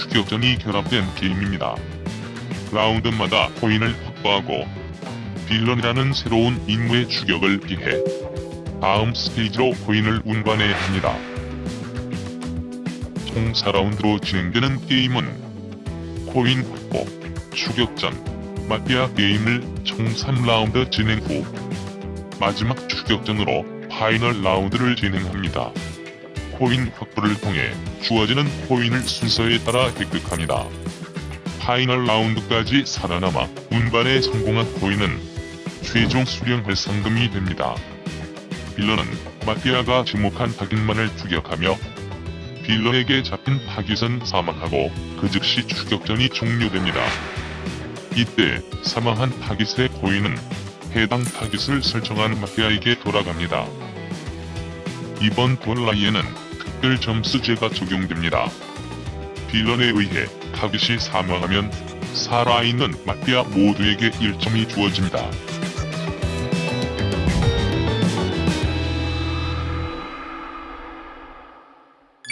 추격전이 결합된 게임입니다. 라운드마다 코인을 확보하고 빌런이라는 새로운 임무의 추격을 피해 다음 스테이지로 코인을 운반해야 합니다. 총 4라운드로 진행되는 게임은 코인 확보, 추격전, 마피아 게임을 총 3라운드 진행 후 마지막 추격전으로 파이널 라운드를 진행합니다. 코인 확보를 통해 주어지는 코인을 순서에 따라 획득합니다. 파이널 라운드까지 살아남아 운반에 성공한 코인은 최종 수령할 상금이 됩니다. 빌런은 마피아가 지목한 타깃만을 추격하며 빌런에게 잡힌 타깃은 사망하고 그 즉시 추격전이 종료됩니다. 이때 사망한 타깃의 코인은 해당 타깃을 설정한 마피아에게 돌아갑니다. 이번 Don't Lie에는 특별 점수제가 적용됩니다. 빌런에 의해 타깃이 사망하면 살아있는 마피아 모두에게 1점이 주어집니다.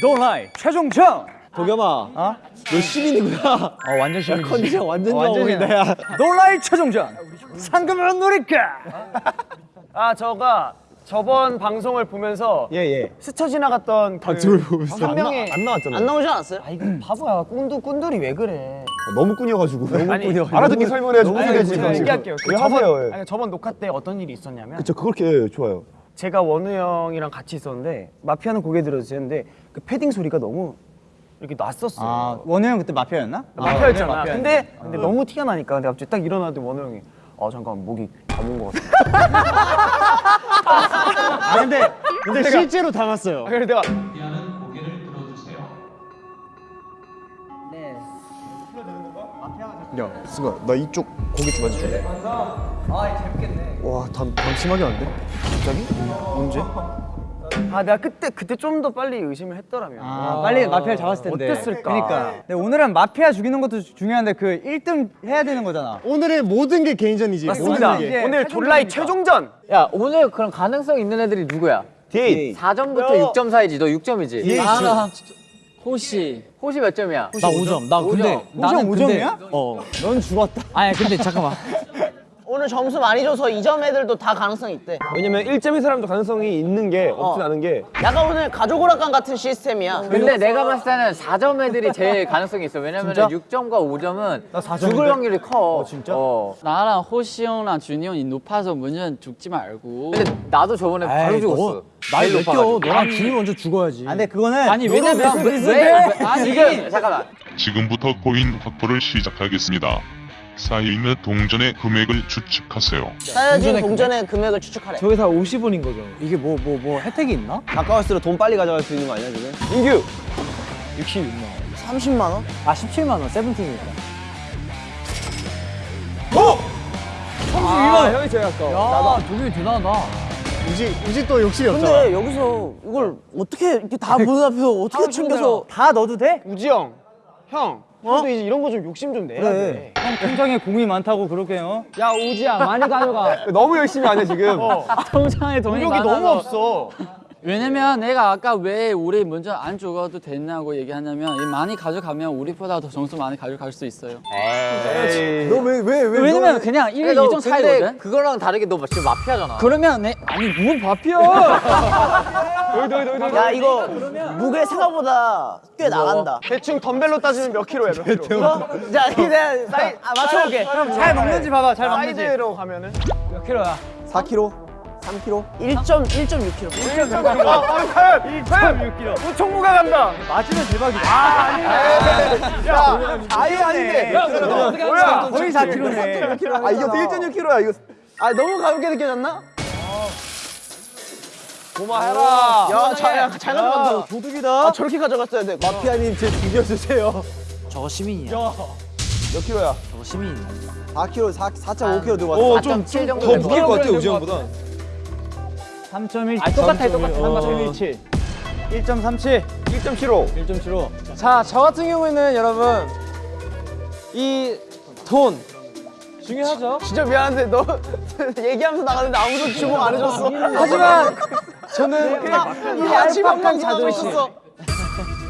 Don't Lie 최종전! 도겸아, 어? 너 시민이구나. 어 완전 시민이지 컨디션 완전. 보인다, 야. Don't Lie 최종전! 상금을 노릴까? 아 저가 저번 방송을 보면서 예, 예. 스쳐 지나갔던 그 방송을 보면서 한 명의 안 나 왔잖아. 안 나오지 않았어요? 아 이거 바보야 꾼두 꾼들이 왜 그래 너무 꾸녀가지고. 너무 아니, 알아듣기 설명해야지. 제가 얘기할게요 그 하세요? 예. 아니, 저번 녹화 때 어떤 일이 있었냐면 저 그렇게 좋아요. 제가 원우 형이랑 같이 있었는데 마피아는 고개 들어주셨는데 그 패딩 소리가 너무 이렇게 났었어 아 원우 형 그때 마피아였나? 마피아였잖아 아, 근데 근데 너무 티가 나니까 근데 갑자기 딱 일어나는데 원우 형이 아 잠깐 목이 담은 것 같아 아 근데 근데 실제로 담았어요. 그래서 내가 야, 승아, 나 이쪽 고기 좀 만져줄래? 아, 재밌겠네. 와, 담, 담 심하게 안 돼? 갑자기? 언제? 아 내가 그때 그때 좀 더 빨리 의심을 했더라면 아, 빨리 마피아를 잡았을 텐데 어땠을까? 그러니까 근데 오늘은 마피아 죽이는 것도 중요한데 그 1등 해야 되는 거잖아 오늘의 모든 게 개인전이지. 맞습니다 모든 게. 오늘 졸라이 최종전 야 오늘 그럼 가능성 있는 애들이 누구야? 데이. 4점부터 6점 사이지 너 6점이지? 데이. 나는 호시 호시 몇 점이야? 나 5점 나 근데 오점. 나는 오점 근데 오점이야? 어넌 죽었다 아니 근데 잠깐만 오늘 점수 많이 줘서 2점 애들도 다 가능성 있대. 왜냐면 1점인 사람도 가능성이 있는 게 없진 어. 않은 게 약간 오늘 가족 오락관 같은 시스템이야. 근데 내가 봤을 때는 4점 애들이 제일 가능성이 있어 왜냐면 6점과 5점은 죽을 확률이 커 진짜? 어. 나랑 호시 형랑 준이 형이 높아서 문제는 죽지 말고 근데 나도 저번에 바로 죽었어 나이 제일 높아가지고. 너랑 준이 먼저 죽어야지 아 근데 그거는 아니 왜냐면 왜, 왜, 왜, 아니 지금 잠깐만 지금부터 코인 확보를 시작하겠습니다. 쌓여 있는 동전의 금액을 추측하세요. 쌓여진 동전의 금액을 추측하래. 저게 다 50원인 거죠 이게 뭐 뭐 뭐 혜택이 있나? 가까울수록 돈 빨리 가져갈 수 있는 거 아니야, 지금? 인규 66만 30만 원? 아 17만 원 세븐틴이니까 아 형이 제일 아까워 야 도겸이 대단하다 우지, 우지 또 욕심이 근데 여기서 이걸 어떻게 이렇게 다 보는 앞에 어떻게 챙겨서 다 넣어도 돼? 우지 형 형, 형도 이제 이런 거 좀 욕심 좀 내야 돼. 형 통장에 공이 많다고 그렇게 어? 야 우지야 많이 가져가. 너무 열심히 안 해 지금. 통장에 돈이 노력이 너무 많아서. 없어. 왜냐면 내가 아까 왜 우리 먼저 안 죽어도 됐냐고 얘기하냐면 많이 가져가면 우리보다 더 점수 많이 가져갈 수 있어요. 너 왜 왜 왜 왜냐면 너... 그냥 1, 2점 차이거든? 그거랑 다르게 너 지금 마피아잖아. 그러면 내 아니 뭔 마피아? 야 이거 무게 생각보다 꽤 나간다. 대충 덤벨로 따지면 몇 킬로야 몇 킬로? 어? 자 이제 사이, 아, 맞춰볼게. 잘 먹는지 봐봐 잘 먹는지 사이즈로 가면은? 몇 킬로야? 4킬로? 3kg? 1.1.6kg. 1.6kg. 1.6kg. 총무가 간다. 맞으면 대박이다. 아, 아니네. 야, 아예 아닌데. 뭐야? 거의 4kg네. 아, 이거 1.6kg야. 이거 아, 너무 가볍게 느껴졌나? 고마해라. 야, 잘, 가져간다. 도둑이다. 아, 저렇게 가져갔어야 돼. 마피아님, 제 죽여주세요. 저거 시민이야. 야. 몇 킬로야? 저거 시민이야. 4 킬로, 4, 4.5 킬로 들고 왔어. 어, 좀더 무게일 것 같아, 우지현보다. 3.1 아, 똑같아, 똑같아. 3.17. 1.37 1.75. 1.75 자, 저 같은 경우에는 여러분 이돈 중요하죠. 진짜 미안한데 너 얘기하면서 나가는데 아무도 주목 안 해줬어. 하지만 저는 이 얄팍한 자존심.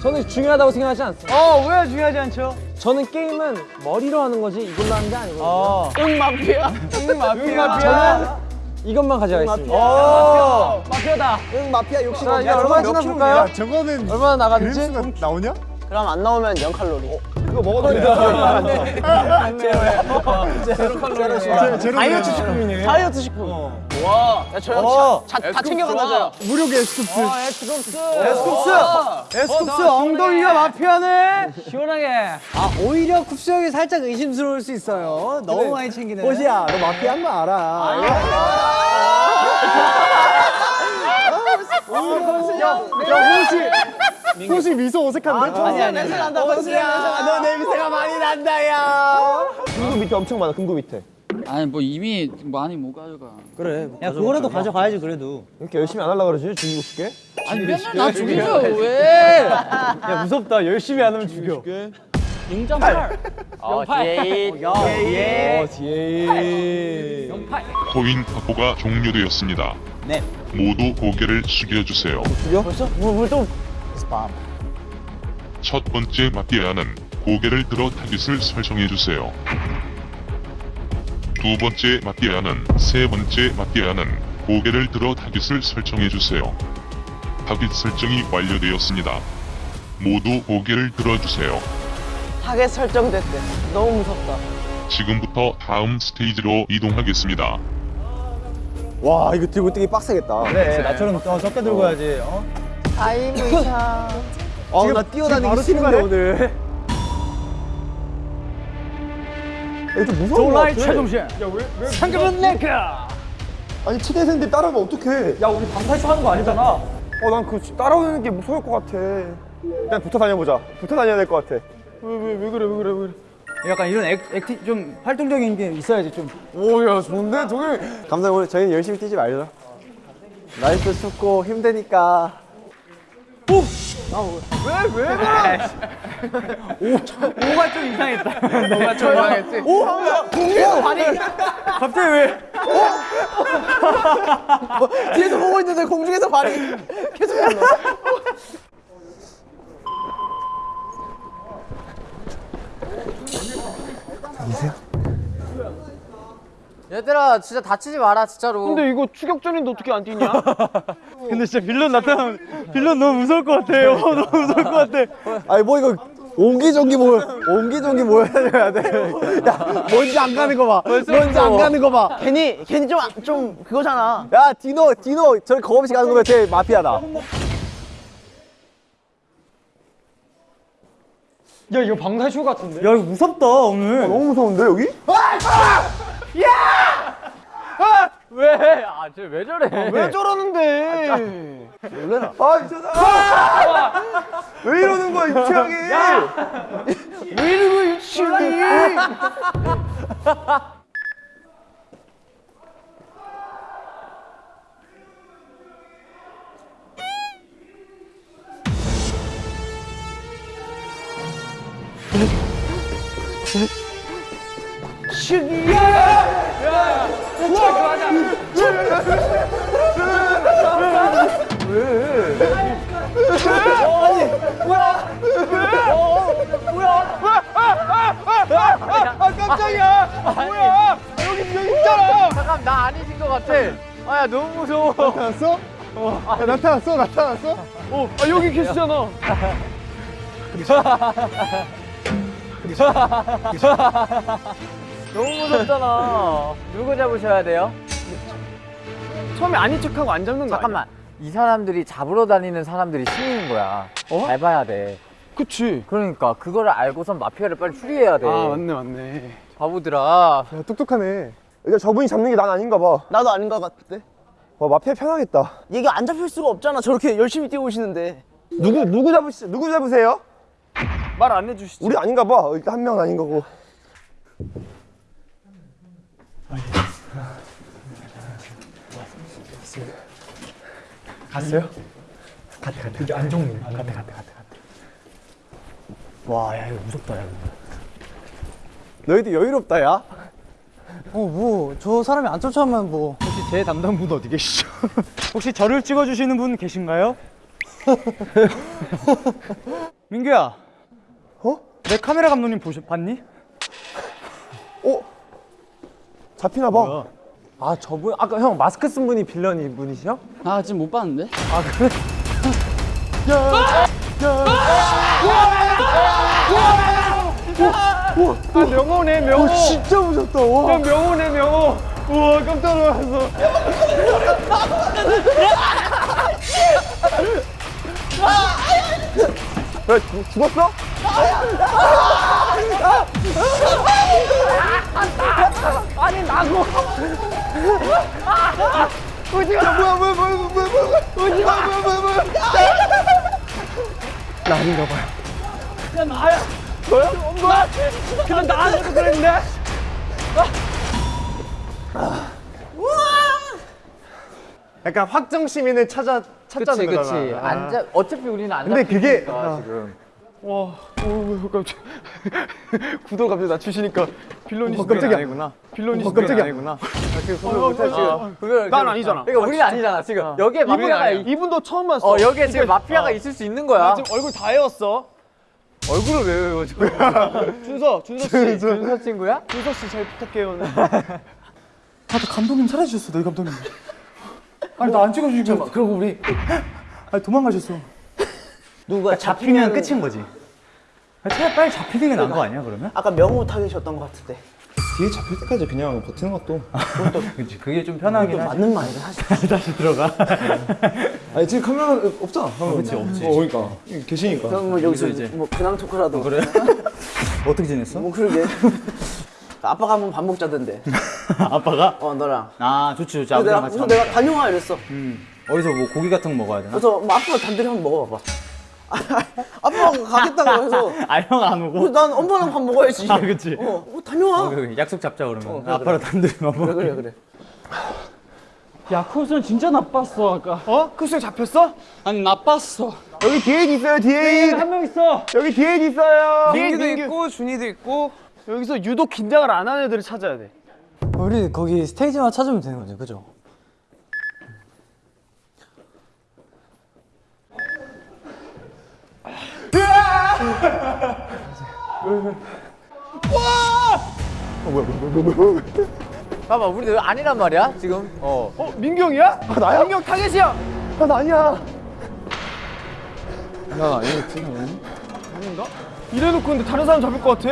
저는 중요하다고 생각하지 않습니다. 어 왜 중요하지 않죠? 저는 게임은 머리로 하는 거지 이걸로 하는 게 아니거든요. 어 응 마피아. 응, 마피아 저는 이것만 가져가겠습니다. 오 마피아 다. 응, 마피아 욕심 자, 이제 얼마나 지나 볼까요? 야, 저거는 얼마나 나갔는지? 나오냐? 그럼 안 나오면 0 칼로리. 그거 먹어도 돼. 다이어트 식품이네. 다이어트 식품. 와, 야, 저 어. 다, 다 챙겨간다죠. 무료 게스트스. 에스쿱스 에스쿱스 엉덩이가 마피아네 시원하게. 아 오히려 쿱스 형이 살짝 의심스러울 수 있어요 너무 많이 챙기네 호시야, 너 마피아 한 거 알아. 야, 호시. 호시 미소 어색한데? 아니 아니 냄새 난다. 호시야, 너 냄새가 많이 난다, 야. 금고 밑에 엄청 많아, 금고 밑에. 아니 뭐 이미 많이 못 가져가. 그래 야 그거라도 가져가야지 그래도 이렇게 열심히 안 하려고 그러지? 죽이고 싶게? 아니 맨날 나 죽이죠 왜? 야 무섭다 열심히 안 하면 죽여 0.8. 어, 뒤에 예. 뒤에. 코인 확보가 종료되었습니다. 네. 모두 고개를 숙여주세요. 물 좀첫 번째 마피아는 고개를 들어 타깃을 설정해주세요. 두 번째 마피아는 세 번째 마피아는 고개를 들어 타깃을 설정해주세요. 타깃 설정이 완료되었습니다. 모두 고개를 들어주세요. 타겟 설정됐대. 너무 무섭다. 지금부터 다음 스테이지로 이동하겠습니다. 와, 이거 들고 뛰기 빡세겠다. 그래 나처럼 어, 적게 들고 가야지 어? 타임의사. 어, 나 뛰어다니기 싫은데, 오늘. 야, 좀 무서운 거 같아. 최종신 상금은 내가 아니, 치대생들 따라오면 어떡해. 야 우리 방탈출 하는 거 아니잖아 어, 난 그 따라오는 게 무서울 것 같아. 일단 붙어 다녀보자. 붙어 다녀야 될 것 같아. 왜, 왜, 왜 그래, 왜 그래, 왜 그래. 약간 이런 액, 액티 좀 활동적인 게 있어야지 좀 오, 야, 좋은데? 동일. 감사합니다. 오늘 저희는 열심히 뛰지 말자. 날도 춥고 힘드니까. 오가 좀 이상했다 너가 조용했지. 오, 공룡 발이. 갑자기 왜 뒤에서 보고 있는데 공중에서 발이 계속 올라. 얘들아, 진짜 다치지 마라, 진짜로. 근데 이거 추격전인데 어떻게 안 뛰냐? 근데 진짜 빌런 나타나면 빌런 너무 무서울 것 같아 요 너무 무서울 것 같아 아니, 뭐 이거. 옹기종기 뭐, 옹기종기 뭐 해야 돼? 야, 뭔지 안 가는 거 봐. 뭔지 안 가는 거 봐. 괜히 괜히 좀좀 그거잖아. 야, 디노, 디노, 저렇게 겁 없이 가는 거면 쟤 마피아다. 야 이거 방탈출 같은데 야 이거 무섭다 오늘 너무 무서운데, 여기? 왜? 아, 쟤 왜 저래? 왜 저러는데? 아, 미쳤다. 왜 이러는 거야, 유치하게. 왜 이러고 유치 원이? 잠깐, 나 아니신 것 같아. 아, 야, 너무 무서워. 나타났어? 야, 나타났어? 나타났어? 아 여기 계시잖아. 너무 무섭잖아. 누구 잡으셔야 돼요? 처음에 아닌 척하고 안 잡는 거 잠깐만. 이 사람들이 잡으러 다니는 사람들이 신인 거야. 잘 봐야 돼. 그치. 그러니까 그거를 알고선 마피아를 빨리 추리해야 돼. 아 맞네 맞네. 바보들아. 야, 똑똑하네. 일단 저분이 잡는 게 난 아닌가 봐. 나도 아닌 것 같은데. 와, 마피아 편하겠다. 얘가 안 잡힐 수가 없잖아. 저렇게 열심히 뛰고 오시는데. 누구, 누구 잡으시, 누구 잡으세요? 말 안 해주시지. 우리 아닌가 봐. 일단 한 명은 아닌 거고. 와, 야, 이거 무섭다, 야. 너희들 여유롭다, 야. 어, 뭐, 저 사람이 안 쫓아오면 뭐. 혹시 제 담당분 어디 계시죠? 혹시 저를 찍어주시는 분 계신가요? 민규야. 어? 내 카메라 감독님 보셨 봤니? 어? 잡히나 봐. 아 저분 아까 형 마스크 쓴 분이 빌런 분이시죠? 아 지금 못 봤는데? 아 명호네 명호. 어, 진짜 무섭다, 와. 야 명호네 명호. 우와 깜짝 놀랐어. 야, 죽- 죽었어? 약간 확정 시민을 찾아 찾자는 그치. 그치. 앉아 어차피 우리는 안 근데 그게- 아. 지금. 와, 오, 깜짝. 구도 갑자기 낮추시니까 빌런이 어, 깜짝이야. 아니구나. 빌런이 어, 깜짝이야. 아니구나. 그걸 난 지금- 아니잖아. 그러니까 우리는 아니잖아 지금. 여기에 마피아가. 이- 이분도 처음 봤어. 어 여기에 지금 마피아가 있을 수 있는 거야. 나 지금 얼굴 다 헤었어. 얼굴을 왜 외워 지금? 준서, 준서 씨. 준서 친구야? 준서 씨 잘 부탁해요. 오늘. 아, 나 감독님 사라지셨어, 너희 감독님. 아니, 나 안 찍어주시고. 그리고 우리 아니, 도망가셨어. 누가 잡히면 끝인 거지. 아니, 차라리 빨리 잡히는 게 나은 거 아니야, 그러면? 아까 명호 타계셨던 것 같은데. 뒤에 잡힐 때까지 그냥 버티는 것도. 그치, 그게 좀 편하긴 또 하지. 맞는 말이긴 하지. 다시 들어가. 아니, 지금 카메라 없잖아. 그렇지, 없지. 어, 그러니까. 계시니까. 그럼 뭐 여기서 뭐 근황 토크라도. 그래? 어떻게 지냈어? 뭐 그러게. 아빠가 한번 밥 먹자던데. 아빠가? 어, 너랑. 아, 좋지, 좋지. 그래서 내가, 그래서 내가 다녀와 이랬어. 음. 어디서 뭐 고기 같은 거 먹어야 되나? 그래서 뭐 아빠가 단둘이 한번 먹어봐봐. 아빠가 가겠다고 해서. 아, 형 안 오고? 난 엄마랑 밥 먹어야지. 아, 그치. 어, 어, 다녀와. 그 약속 잡자 그러면. 그래, 아빠랑 단둘이 밥 먹어. 그래, 그래, 그래. 야 코스는 진짜 나빴어 아까. 어? 크수 잡혔어? 아니 나빴어. 여기 뒤에 있어요, 뒤에. 한명 있어. 여기 뒤에 있어요. 민규도 있고 준이도 있고 여기서 유독 긴장을 안 하는 애들을 찾아야 돼. 우리 거기 스테이지만 찾으면 되는 거죠, 그죠? 봐봐 우리 왜 아니란 말이야 지금. 어. 어, 민규 형이야? 아, 나야? 민규 형 타겟이야. 아, 나 아니야. 아닌가? 이래놓고 근데 다른 사람 잡을 것 같아.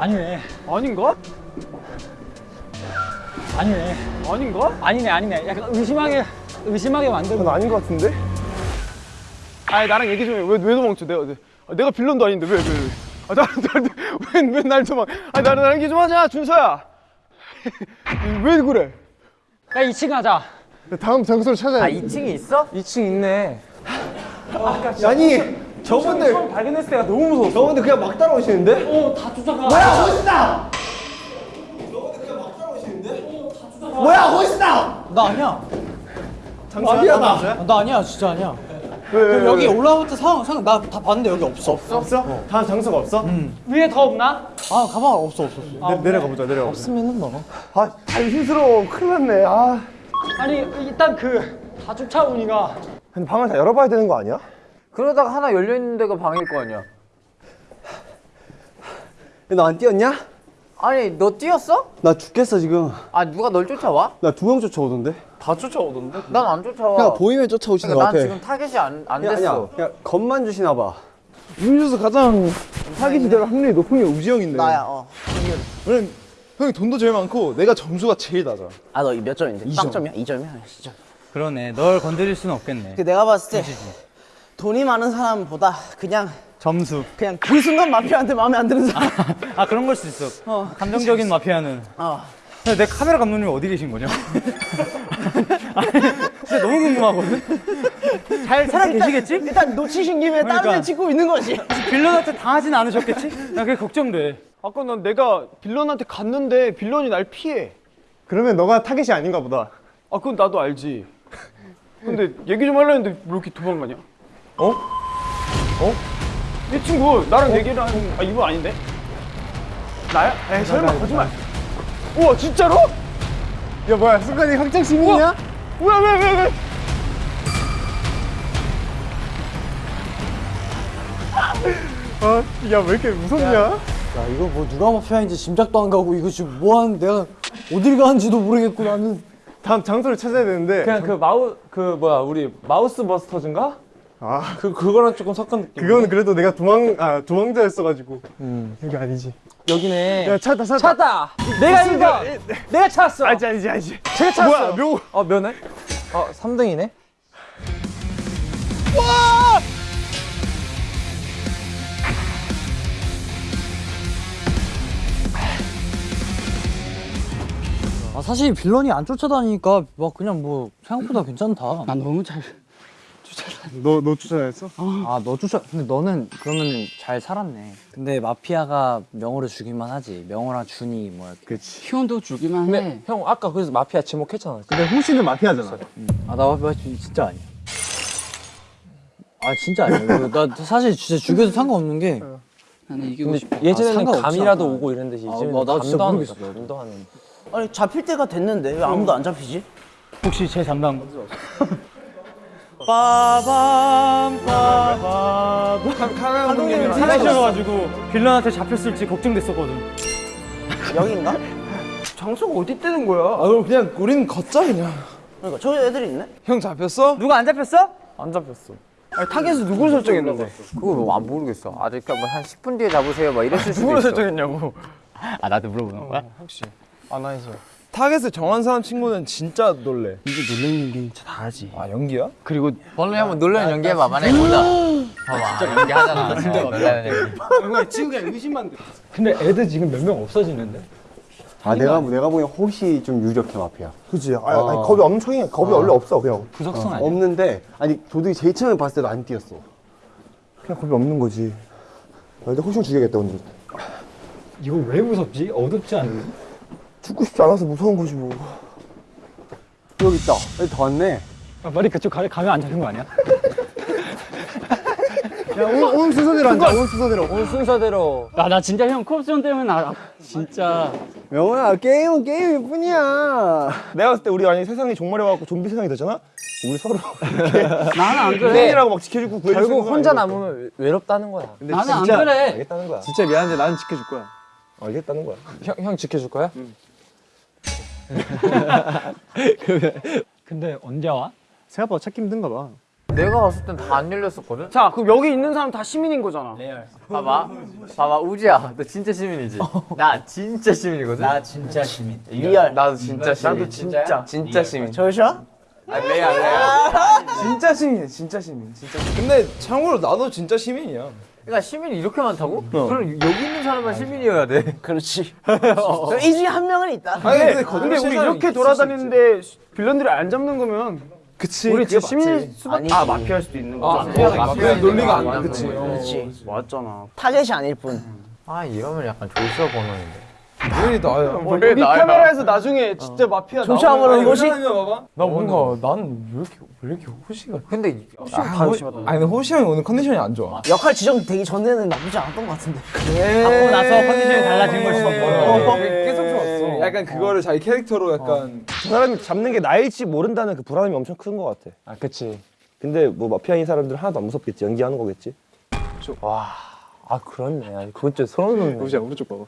아니네. 아닌가? 아니네. 아닌가? 아니네, 아니네. 약간 의심하게, 의심하게 만들고. 난 아닌 것 같은데? 아니 나랑 얘기 좀 해. 왜, 왜 도망쳐? 내가 내, 아, 내가 빌런도 아닌데 왜 왜 왜? 아 나랑 나랑 왜날 도망? 아 나랑 나랑 얘기 좀 하자 준서야. 왜 그래? 야 2층 가자. 다음 장소를 찾아야 아 돼. 2층이 있어? 2층 있네. 아니, 저분들. 발견했을 때가 너무 무서워. 저분들 그냥 막 따라오시는데? 어다 쫓아가. 뭐야, 호시다! 뭐야, 호시다! 나 아니야. 마피아다. 나 아니야, 진짜 아니야. 왜, 왜, 왜, 여기 왜? 올라오부터 상황, 상황 나다 봤는데 여기 없어. 없어? 다음 장소가 없어? 위에 더 없나? 아, 가방 없어, 없어. 없어. 내, 내려가 보자, 내려가 보자. 없으면은 뭐. 아, 당신스러워. 큰일 났네. 아. 아니 일단 그 다 쫓아오니까. 근데 방을 다 열어봐야 되는 거 아니야? 그러다가 하나 열려 있는 데가 방일 거 아니야. 너 안 뛰었냐? 아니 너 뛰었어? 나 죽겠어, 지금. 아 누가 널 쫓아와? 나 두 명 쫓아오던데? 다 쫓아오던데? 난 안 쫓아와. 그냥 보이면 쫓아오시는 그러니까 것난 같아. 지금 타겟이 안, 안 야, 됐어. 아니야. 그냥 겁만 주시나 봐. 음료수 가장 사기 될 확률이 높은 게 우지 형인데. 나야, 어. 왜냐면 형이 돈도 제일 많고 내가 점수가 제일 낮아. 아, 너 몇 점인데? 빵점이야? 2점이야? 진짜. 그러네. 널 건드릴 수는 없겠네. 그 내가 봤을 때 돈이 많은 사람보다 그냥 점수. 그냥 그 순간 마피아한테 마음에 안 드는 사람. 아, 그런 걸 수 있어. 감정적인 마피아는. 어. 내 카메라 감독님 어디 계신 거냐? 아니, 진짜 너무 궁금하거든. 잘 살아 계시겠지? 일단 놓치신 김에 다른 그러니까. 데 찍고 있는 거지. 빌런한테 당하진 않으셨겠지? 나 그게 걱정돼. 아까 난 내가 빌런한테 갔는데 빌런이 날 피해. 그러면 너가 타겟이 아닌가 보다. 아 그건 나도 알지. 근데 얘기 좀 하려 했는데 왜 이렇게 도망가냐? 어? 어? 이 친구 나랑 얘기를 하는 아 이분 아닌데? 나야? 에이 설마 거짓말. 우와 진짜로? 야 뭐야 순간이 확정 시민이야? 뭐야 왜 왜 왜? 어? 야왜 이렇게 무섭냐? 야 이거 뭐 누가 마피아인지 짐작도 안 가고 이거 지금 뭐 하는 내가 어딜 가는지도 모르겠고 나는 다음 장소를 찾아야 되는데 그냥 그 마우 그 뭐야 우리 마우스 버스터즈인가? 아 그 그거랑 조금 섞은 느낌. 그거는 그래도 내가 도망 아 도망자였어가지고 여기 아니지. 여기네. 야 찾다 찾다. 찾다. 내가 이거 내가 찾았어. 아니지 아니지 아니지. 제가 찾았어. 뭐야 묘. 어 면회? 어 3등이네. 아 사실 빌런이 안 쫓아다니니까 막 그냥 뭐 생각보다 괜찮다 난 너무 잘. 너 너 추천했어? 아너 쫓아 근데 너는 그러면은 잘 살았네 근데 마피아가 명호를 죽이만 하지 명호랑 준이 뭐 이렇게 그렇지. 희원도 주기만 근데 해. 형 아까 그래서 마피아 지목했잖아. 근데 호시는 마피아잖아. 아나 마피아 진- 진짜 아니야 아 진짜 아니야 나 사실 진짜 죽여도 상관없는 게 나는 이기고 싶어. 예전에는 상관없지 감이라도 않아. 오고 이랬는데 아, 이제는 뭐, 나 진짜 모르겠어. 감도 하는. 아니 잡힐 때가 됐는데 왜 아무도 안 잡히지? 혹시 제 담당 빠밤 빠밤 감독님이 사라지셔가지고 빌런한테 잡혔을지 걱정됐었거든. 여긴가? 장소가 어디 뜨는 거야? 아 그럼 그냥 우리는 걷자 그냥. 그러니까 저기 애들이 있네 형 잡혔어? 누가 안 잡혔어? 안 잡혔어. 아니 타겟을 누굴 설정했는데? 그거 뭐안 모르겠어. 아직 뭐한 10분 뒤에 잡으세요. 막 이랬을 수도 누굴 있어. 설정했냐고. 아 나한테 물어보는 거야? 혹시 안 해서. 타겟을 정한 사람 친구는 진짜 놀래. 이제 놀래는 게 진짜 다 하지 아 연기야? 그리고 벌레 한번 놀라는 연기해봐. 만약에 보자. 봐봐. 진짜 연기하잖아. 진짜 놀라는 연기. 근데 애들 지금 몇 명 없어지는데? 아 내가 내가 보기엔 호시 좀 유력해 마피아. 그치. 아, 아니 겁이 척이 겁이 원래 없어 그냥. 구석성 아니야? 없는데 아니 도둑이 제일 처음에 봤을 때도 안 뛰었어. 그냥 겁이 없는 거지. 나 이제 호시 죽여야겠다 오늘. 이거 왜 무섭지? 어둡지 않니? 죽고 싶지 않아서 무서운 거지 뭐. 여기 있다. 여기 더 왔네. 아, 머리 그쪽 가, 가면 안 잡힌 거 아니야? 야 오늘, 오늘 순서대로 앉아. 오늘 순서대로. 오늘 순서대로 아, 나 진짜 형 컵션 때문에 나 진짜 명호야 게임은 게임일 뿐이야. 내가 봤을 때 우리 만약에 세상이 종말해갖고 좀비 세상이 되잖아? 우리 서로 나는 안 그래. 팬이라고 막 지켜주고 구해줄 결국 혼자. 남으면 외롭다는 거야. 나는 안 그래. 알겠다는 거야 진짜 미안한데 나는 지켜줄 거야. 알겠다는 거야 형, 형 지켜줄 거야? 근데 언제 와? 생각보다 찾기 힘든가 봐. 내가 봤을 땐 다 안 열렸었거든? 자 그럼 여기 있는 사람 다 시민인 거잖아. 봐봐. 봐봐. 우지야. 너 진짜 시민이지? 나 진짜 시민이거든? 나 진짜 시민 real. 나도 진짜 시민. 나도 진짜 진짜 시민. 저샤? 아, 레알, 레알. 진짜 시민이야, 진짜 시민. 진짜. 근데 참고로 나도 진짜 시민이야. 그러니까 시민이 이렇게 많다고? 그럼 여기 있는 사람만 시민이어야 돼. 그렇지 이 중에 한 명은 있다 아니 근데 근데, 거짓말 우리 이렇게 돌아다니는데 빌런들이 안 잡는 거면 그치. 우리 그게 진짜 시민일 수밖에 아니지. 아 마피아일 수도 있는 거잖아. 마피아, 마피아 논리가 안 나. 그치. 그렇지 맞잖아. 타겟이 아닐 뿐 아, 이러면 약간 조슈아 번호인데. 왜 나야? 우리 카메라에서 나중에 진짜 마피아 조샤 보는 곳이 나 뭔가 나는 왜 이렇게 왜 이렇게 호시가? 근데 아, 호, 아니 호시 형이 오늘 컨디션이 안 좋아. 역할 지정되기 전에는 나쁘지 않았던 것 같은데 받고 나서 컨디션이 달라진 걸 수도 있고. 어, 계속 좋았어. 약간 그거를 자기 캐릭터로 약간. 저 사람이 잡는 게 나일지 모른다는 그 불안함이 엄청 큰 것 같아 아 그치. 근데 뭐 마피아인 사람들은 하나도 안 무섭겠지 연기하는 거겠지 아 그렇네. 그건 좀 소름 돋네. 호시야 오른쪽 봐봐.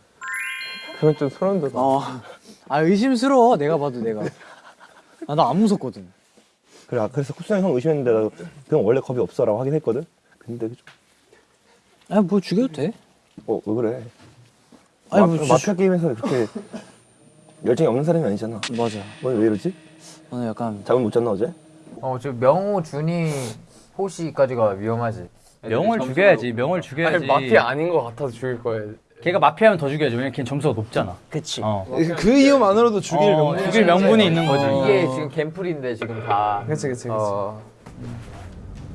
그건 좀 소름 돋아. 아 의심스러워 내가 봐도 내가 아, 나 안 무섭거든 그래 아, 그래서 쿠스 형 의심했는데 나 그냥 원래 겁이 없어라고 하긴 했거든 근데 좀, 아뭐 죽여도 돼 어, 왜 그래 아니 마, 뭐 마피아 게임에서 그렇게 열정이 없는 사람이 아니잖아 맞아 오늘 왜 이러지? 오늘 약간 잠을 못 잤나 어제? 어, 지금 명호, 준이, 호시까지가 위험하지. 명을 죽여야지. 명을 죽여야지. 아닌 것 같아서 죽일 거예요. 걔가 마피아면 더 죽여야지. 왜냐면 걔는 점수가 높잖아. 그치 어. 그 이유만으로도 죽일 어, 명분. 죽일 명분이 있는 거지. 이게 지금 갬플인데 지금 다. 그치 그치 그치. 어.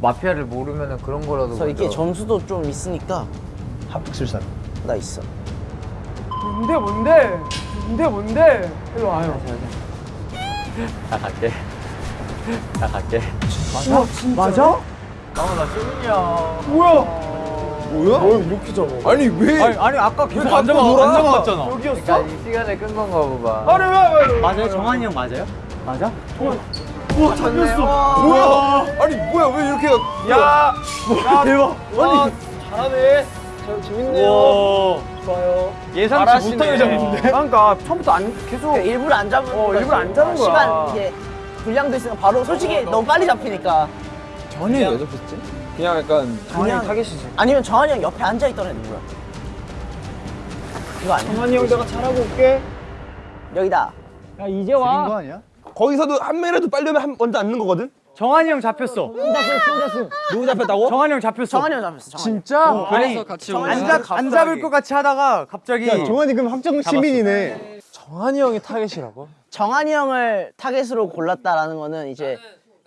마피아를 모르면은 그런 거라도. 그래서 이게 점수도 좀 있으니까 합숙술사 나 있어 뭔데 뭔데 뭔데 뭔데 일로 와요 나 갈게. 나 갈게. 우와 진짜 맞아? 뭐야 뭐야? 뭘 이렇게 잡아? 아니 왜? 아니, 아니 아까 계속 안 잡아? 안 잡았잖아. 여기였어? 그러니까 이 시간에 끈 건가 보다. 아니 왜 왜 왜? 맞아요? 정한이 형 맞아요? 맞아? 우와 잡혔어 뭐야? 아니 뭐야 왜 이렇게 야, 야 대박 아니 잘하네 저 재밌네요 좋아요 예상치 못하게 잡는데 그러니까 처음부터 안 계속 일부러 안 잡은 어, 거지. 일부러 안 잡은 거야. 시간 이게 분량도 있으니까 바로 솔직히 너무 빨리 잡히니까 전이 왜 잡혔지? 그냥 약간 그냥 타겟이지 아니면 정한이 형 옆에 앉아 있던 애 누구야? 이거 아니야? 정한이 형 내가 잘하고 올게 여기다. 야 이제 와. 아니야? 거기서도 한 매라도 빨리 오면 한 먼저 앉는 거거든? 정한이 형 잡혔어. 누구 잡혔다고? 정한이 형 잡혔어. 정한이 형 잡혔어. 정한이. 진짜? 그래서 같이 안, 잡, 안 잡 을 것 같이 하다가 갑자기 정한이 그럼 확정 시민이네. 정한이 형이 타겟이라고? 정한이 형을 타겟으로 골랐다라는 거는 이제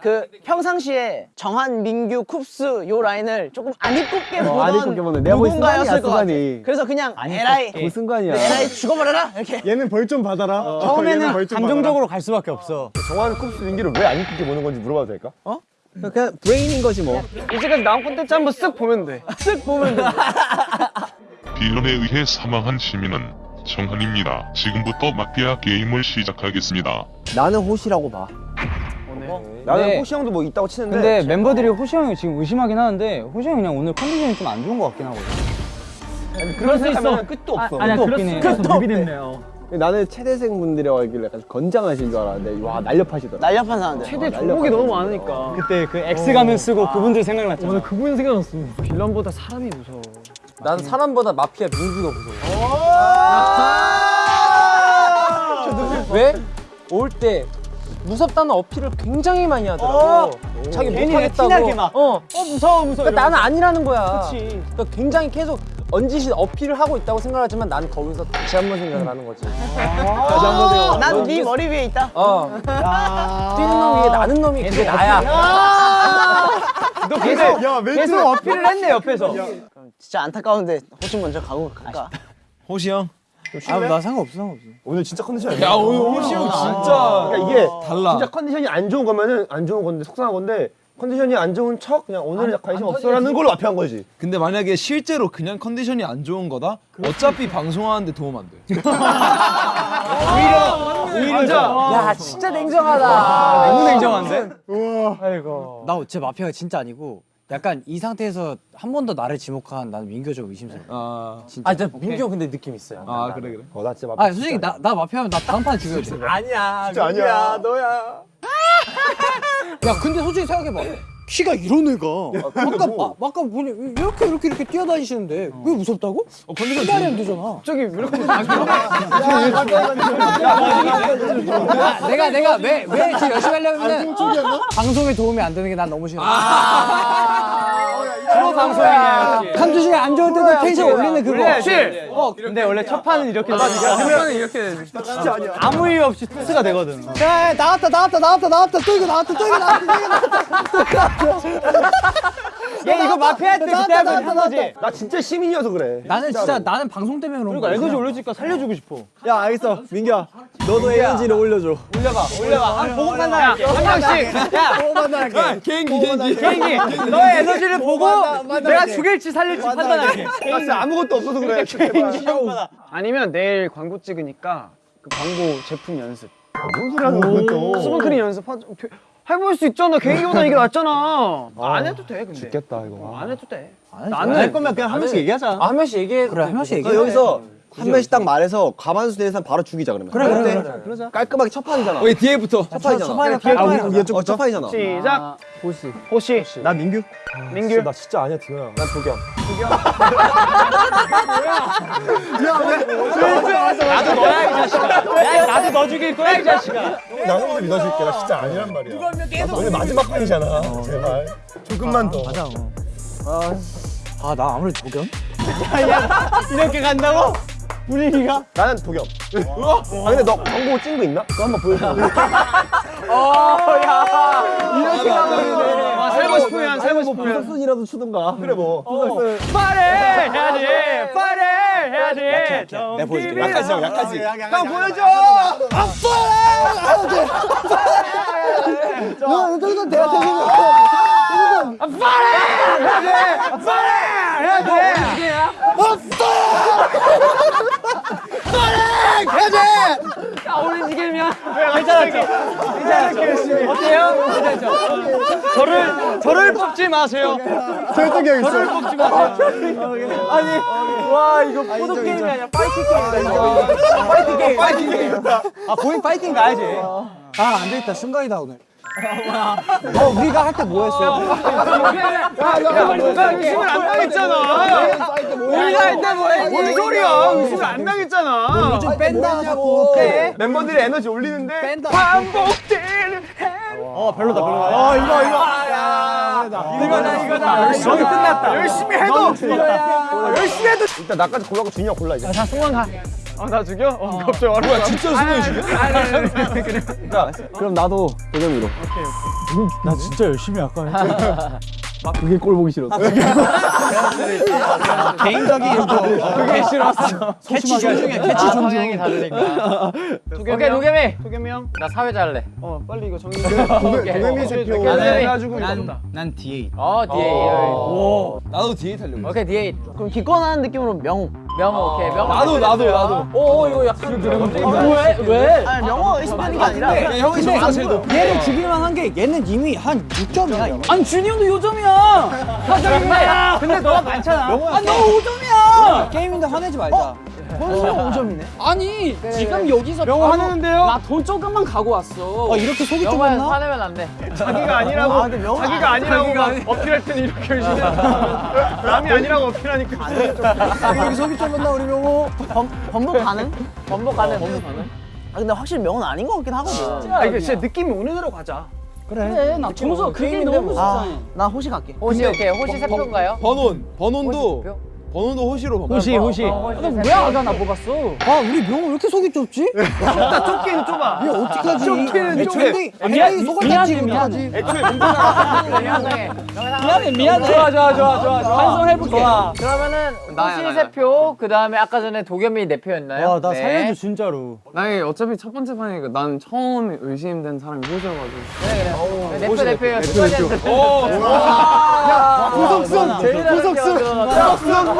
그 평상시에 정한, 민규, 쿱스 요 라인을 조금 안 이쁘게 보던 안 이쁘게 보는. 내가 누군가였을 것 같아. 그래서 그냥 에라이 무슨 순간이야. 에라이 죽어버려라 이렇게. 얘는 벌 좀 받아라. 얘는 처음에는 벌 좀 감정적으로 갈 수밖에 없어. 정한 쿱스 민규를 왜안 이쁘게 보는 건지 물어봐도 될까? 받아라. 그냥 브레인인 거지 뭐. 이제까지 나온 콘텐츠 한번 쓱 보면 돼쓱 보면 돼 빌런에 의해 사망한 시민은 정한입니다. 지금부터 마피아 게임을 시작하겠습니다. 나는 호시라고 봐. 나는 네. 호시 형도 뭐 있다고 치는데 근데 멤버들이 호시 형이 지금 의심하긴 하는데 호시 형이 그냥 오늘 컨디션이 좀 안 좋은 것 같긴 하거든. 그럴 수 있어. 끝도 없어. 아니야, 끝도 없긴 해. 없어. 끝도 없네요. 나는 체대생 분들이라고 하길래 약간 건장하신 줄 알았는데 와 날렵하시더라. 날렵한 사람들. 최대 종목이 너무 많으니까 그때 그 X 가면 쓰고 그분들 생각났잖아. 오늘 그분 생각났어 빌런보다 사람이 무서워 난 사람보다 마피아 민규가 무서워. 왜? 올 때 무섭다는 어필을 굉장히 많이 하더라고. 자기 괜히 못하겠다고. 티나게 막. 어. 어 무서워 무서워. 그러니까 나는 아니라는 거야. 그치. 그러니까 굉장히 계속 언짓이 어필을 하고 있다고 생각하지만 난 거기서 다시 한 번 생각을 하는 거지. 다시 한 번 생각. 난네 머리 위에 있다. 어. 뛰는 놈 위에 나는 놈이 그게 나야. 너 계속 야, 계속 어필을 했네 옆에서. 진짜 안타까운데 호시 먼저 가고 갈까? 호시 형. 아나 상관없어 상관없어. 오늘 진짜 컨디션이 안 야. 오늘 호시 형 진짜. 그러니까 이게 달라. 진짜 컨디션이 안 좋은 거면은 안 좋은 건데 속상한 건데 컨디션이 안 좋은 척 그냥 오늘 관심 없어라는 걸로 마피한 거지. 근데 만약에 실제로 그냥 컨디션이 안 좋은 거다? 어차피 방송하는데 도움 안 돼. 오히려 야 진짜 냉정하다. 너무 냉정한데? 나제 마피아가 진짜 아니고 약간 이 상태에서 한 번 더 나를 지목한 나는 민규 좀 의심스러워. 아, 진짜. 아 진짜 민규 형 근데 느낌 있어요. 아 그래 그래. 어, 나 진짜 마피. 아 솔직히 나, 나 마피아면 나 다음 판에 죽여야 돼. 아니야. 진짜 아니야. 너야. 야 근데 솔직히 생각해 봐. 키가 이런 애가 아까 마, 아까 보니 이렇게 이렇게 이렇게 뛰어다니시는데 왜 무섭다고? 어, 컨디션 말이 안 되잖아. 저기 왜 이렇게 아, 내가 내가 왜 왜 열심히 하려면 방송에 도움이 안 되는 게 난 너무 싫어. 프로 방송이냐. 한두 시간 안 좋을 때도 텐션 올리는 그거. 그래. 어 근데 원래 첫 판은 이렇게 그러면 이렇게 진짜 아니야. 아무 이유 없이 토스가 되거든. 야, 야, 나왔다 나왔다 나왔다 나왔다 또 이거 나왔다 또 이거 나왔다 또 이거 나왔다. 얘 이거 마피아 때 그때 한 거지. 나 진짜 시민이어서 그래. 나는 진짜 나는 방송 때문에 그런 그러니까 거야. 에너지 올려주니까 살려주고 싶어. 야 알겠어 민규야. 너도 에너지를 올려줘. 올려봐, 올려봐. 한 보고 판단할게. 한 명씩. 야, 보고 판단할게. 개인기 개인기. 개인기. 너의 에너지를 보고 내가 죽일지 살릴지 판단할게. 나 진짜 아무것도 없어서 그래. 개인기 평가. 아니면 내일 광고 찍으니까 그 광고 제품 연습 뭔 소리 하는 거야 또. 수분크림 연습 하, 해볼 수 있잖아 개인기보다 이게 낫잖아 안 해도 돼 근데 죽겠다 이거. 안 해도 돼 나는 할 거면 그냥 한 명씩 얘기하자. 아, 한 명씩 얘기해. 그래 한 명씩 너 얘기해. 여기서 한 명씩 딱 말해서 가만수 되는 사람 바로 죽이자 그러면. 그래 그래 그래. 그러자. 깔끔하게 첫 판이잖아. 오케이 뒤에부터. 첫 판이잖아. 초반에 아 우리 빨리 이쪽 첫 판이잖아. 시작 호시 호시 나 민규. 민규 나 진짜 아니야 디노야. 난 도겸. 나도 너야 이 자식아. 야, 나도 너 죽일 거야 이 자식아. 나는 먼저 믿어줄게. 나 진짜 아니란 말이야. 나 오늘 마지막 판이잖아. 제발. 조금만 더. 맞아. 아나 아무래도 도겸? 이렇게 간다고? 분위기가? 나는 도겸. 아 근데 너 광고 찍은 거 있나? 그거 한번 보여줘. 이렇게 가버리네. 아, 살고 싶으면 살고 싶으면 무슨 이라도 추든가. 그래 뭐. 빨리 해야지. 빨리 해야지. 내가 보여줄게. 약하지 형, 약하지. 형 보여줘. 야, 저기서 내가 대신 저를 저를 뽑지 마세요. 형 있어. 저를 뽑지 마세요. 와 이거 포도 게임이 아니라 파이팅 게임이다. 파이팅 게임. 파이팅 게임. 아 본인 파이팅 가야지. 아 안 되겠다 순간이다 오늘. 어 우리가 할 때 뭐 했어? 야, 의심을 안 당했잖아. 우리가 할 때 뭐해? 뭔 소리야? 의심을 안 당했잖아. 요즘 뺀다 자꾸 빼. 멤버들이 에너지 올리는데 뺀다. 반복되는 어, 별로다, 별로다. 아, 이거, 이거. 이거다 이거다. 열심히 끝났다. 열심히 해도. 열심히 해도. 일단 나까지 골라고 준이 형 골라 이제. 아, 나 죽여? 어, 갑자기 와라. 뭐야, 진짜 승현이 죽여? 그럼 나도 도겸이로. 나 진짜 열심히 아까 그게 꼴 보기 싫었어. 개인적인 그게 싫었어. 개취 존중해. 개취 존중. 성향이 다르니까. 오케이 도겸이. 도겸이 형. 나 사회자 할래. 어, 빨리 이거 정리. 도겸이. 나는 해가지고 난, 난 D8. 어 D8. 나도 D8 하려고. 오케이 D8. 그럼 기권하는 느낌으로 명호. 명호 오케이 명호. 나도 나도 나도. 오 이거 약간 왜 왜? 아니 명호 의심하는 게 아니라. 형이 점수가 제일 높아. 얘를 죽일만 한 게 얘는 이미 한 6점이야. 아니 준이 형도 요점이야. 하정이야. 근데 너가 많잖아. 아너 5점이야. 게임인데 화내지 말자. 본수는 5점이네. 아니 지금 여기서 명호 화내는데요? 나 돈 조금만 가고 왔어. 아 이렇게 속이 좁았나? 화내면 안 돼. 자기가 아니라고. 아, 자기가 아니라고 막 어필할 때는 이렇게 열심히. 남이 아니라고 어필하니까. 여기 속이 좁았나, 우리 명호? 범, 번복 가능? 번복 가능. 아 근데 확실히 명호는 아닌 것 같긴 하거든. 아, 이게 진짜 느낌이 오는 대로 가자. 그래 나 점수 그게 너무 아, 좋잖아. 나 호시 갈게. 호시 오케이 호시 세 표인가요? 번원 번원도 호시 세 표? 번원도 호시로 봐. 호시, 호시. 어, 왜 표. 아가 나 뽑았어? 아 우리 명호 왜 이렇게 속이 좁지? 좁기는 좁아. 얘 어떡하지? 좁기는 좁아. 애초에 애초에 속을 닫지 미안해, 어떡하지? 애초에 미안해. 미안해 미안해. 좋아 좋아 좋아 좋아. 반성해볼게. 그러면은 호시 세 표. 그 다음에 아까 전에 도겸이 네 표였나요? 와, 나 네. 살려줘, 진짜로. 나이 어차피 첫 번째 판이니까 난 처음 의심된 사람이 호시여가지고 네 표, 네 표요. 끝까지 구석순! 구석순!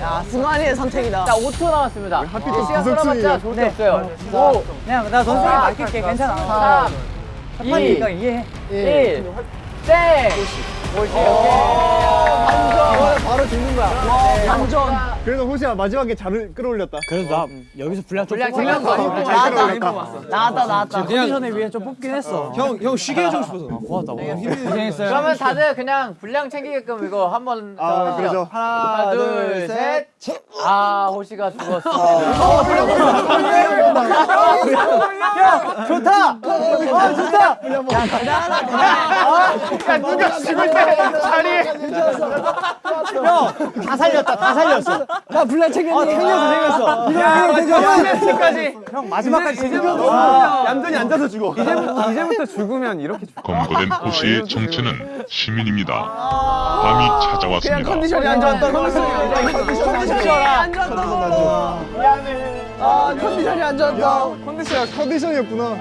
야 승환이의 선택이다. 자, 5초 남았습니다. 시간 끌어봤자 좋을 게 없어요. 오, 그냥 나 선생님 맡길게, 괜찮아. 3, 2, 1, 이해해. 땡! 오시, 바로 죽는 거야. 완전. 그래도 호시야, 마지막에 잘 끌어올렸다. 그래서 나 여기서 분량 좀 분량. 돼. 나왔다. 나왔다 나왔다. 컨디션에 위해 좀 뽑긴 했어. 형, 형 쉬게 해주고 싶어서. 고맙다. 고생했어요. 그러면 다들 그냥 분량 챙기게끔 이거 한번 아, 그러죠. 하나, 둘, 셋. 아, 호시가 죽었어. 좋다! 아, 좋다! 야, 누가 죽을 때 자리에. 다 살렸다, 다 살렸어. 나? 아, 챙겼어, 챙겼어. 이거. 마지막까지. 형, 마지막까지 챙겼어. 얌전히 앉아서 죽어. 이제부터 죽으면 이렇게 죽 검거된 호시의 정체는 시민입니다. 밤이 찾아왔습니다. 컨디션이 안 좋았다고. 컨디션이 안 좋았다고. 미안해. 아 컨디션이 안 좋았다. 컨디션, 컨디션이었구나.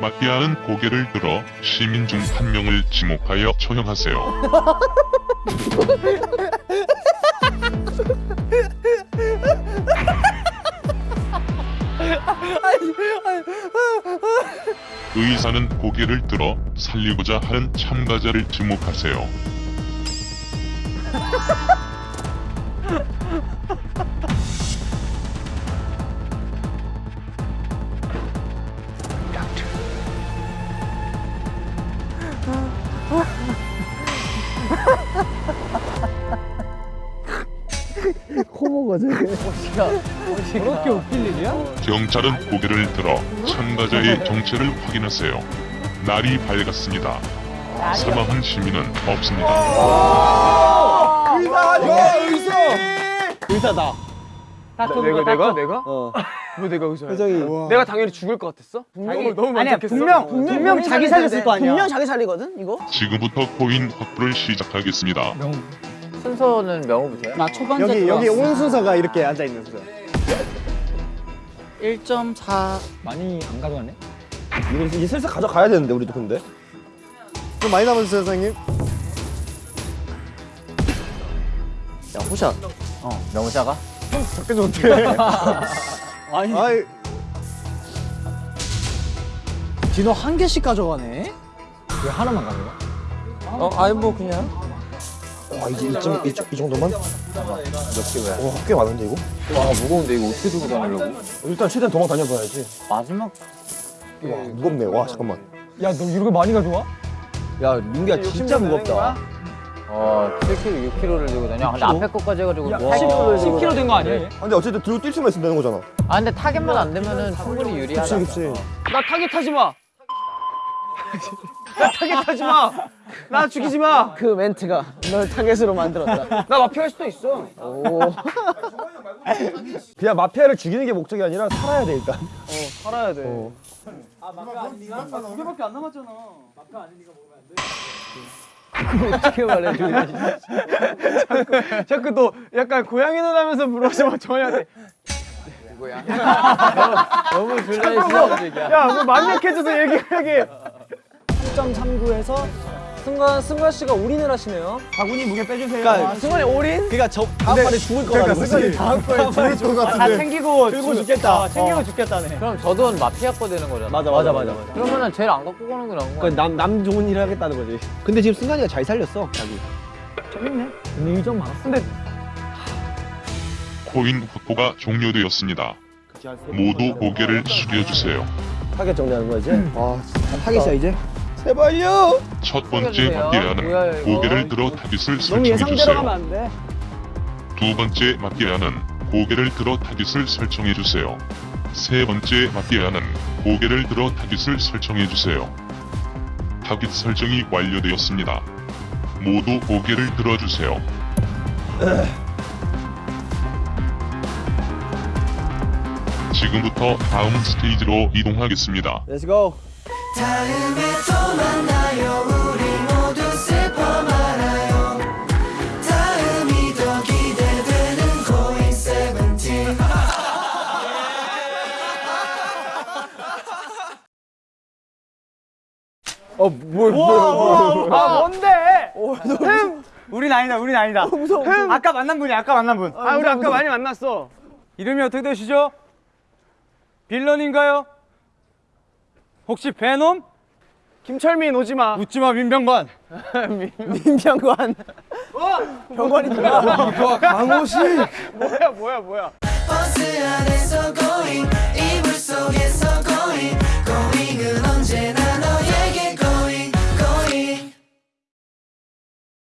마피아는 고개를 들어 시민 중 한 명을 지목하여 처형하세요. 의사는 고개를 들어 살리고자 하는 참가자를 지목하세요. 그렇게 웃길 일이야? 경찰은 고개를 들어 참가자의 정체를 확인하세요. 날이 밝았습니다. 사망한 시민은 없습니다. 의사, 의사! 의사다. 내가, 내가? 내가? 어. 왜 내가 의사야? 표정이. 내가 당연히 죽을 것 같았어? 너무 너무 아니야 만족했어. 분명 분명 자기 살렸을 거 아니야. 분명 자기 살리거든 이거. 지금부터 코인 확보를 시작하겠습니다. 순서는 명호부터요? 나 초반째 여기 여기. 온 순서가 이렇게 앉아 있는 순서. 1.4 많이 안 가져갔네. 이거 이제 슬슬 가져가야 되는데 우리도 근데. 좀 많이 남았어요, 선생님. 야 호샷. 어 명호자가? 적게 좋대. 아니 아이, 디노 한 개씩 가져가네. 왜 하나만 가져가? 어, 아니 뭐 그냥. 와 이제 이쯤 이, 이 정도만? 몇개 왜? 와, 꽤 많은데 이거? 와 무거운데 이거 어떻게 들고 다니려고? 일단 최대한 도망 다녀봐야지. 마지막 와 무겁네. 와 잠깐만. 야, 너 이렇게 많이 가져와? 야 민기야 진짜 무겁다. 어 7kg, 6kg를 들고 다녀. 근데 앞에 것까지 해가지고 와. 10kg 된 거 아니야? 근데 어쨌든 들고 뛸 수만 있으면 되는 거잖아. 아 근데 타겟만 안 되면은 충분히 유리하다. 그치 그치. 나 타겟 하지 마. 나 타겟 하지 마. 나 죽이지 마. 그 멘트가 널 타겟으로 만들었다. 나 마피아일 수도 있어. 오. 그냥 마피아를 죽이는 게 목적이 아니라 살아야 돼 일단. 살아야 돼. 두 개밖에 안 남았잖아. 어떻게 말해? 자꾸, 자꾸 너 약간 고양이 눈 하면서 막 정한이한테 누구야? 너무 줄라 있어 얘기야. 야, 뭐 만족해줘서 얘기하게. 1.39에서 승관 승관 씨가 올인을 하시네요. 바구니 무게 빼주세요. 아, 승관이 올인? 그러니까 저 다음 판에 죽을 거라는 거지. 다음 판에 죽을 것다 같은데. 챙기고 들고 죽겠다. 어, 챙기고 죽겠다네. 그럼 저돈 마피아 거 되는 거잖아. 맞아 맞아 맞아. 맞아. 그러면은 제일 안 갖고 가는 게 나은 거야. 그러니까 남, 남 좋은 일 하겠다는 거지. 근데 지금 승관이가 잘 살렸어, 자기. 근데 2점 많았어. 근데 코인 확보가 종료되었습니다. 모두 고개를 숙여주세요. 타겟 정리하는 거야 이제. 아, 타겟이야, 이제? 제발요. 첫 번째 마피아는 이거? 고개를 들어 타깃을 설정해주세요. 두 번째 마피아는 고개를 들어 타깃을 설정해주세요. 세 번째 마피아는 고개를 들어 타깃을 설정해주세요. 타깃 설정이 완료되었습니다. 모두 고개를 들어주세요. 지금부터 다음 스테이지로 이동하겠습니다. Let's go. 다음에 또 만나요 우리 모두 슬퍼 말아요 다음이 더 기대되는 고잉 세븐틴 어, 뭘, 뭘, 뭘. 아 뭔데? 흠. 우린 아니다. 우린 아니다. 무서워. 흠. 아까 만난 분이 아까 만난 분. 아, 우리 아까 많이 만났어. 이름이 어떻게 되시죠? 빌런인가요? 혹시 베놈? 김철민 오지마. 웃지마 민병관. 민병관. 어? 병관이 누야 와, 강호식. 뭐야 뭐야 뭐야.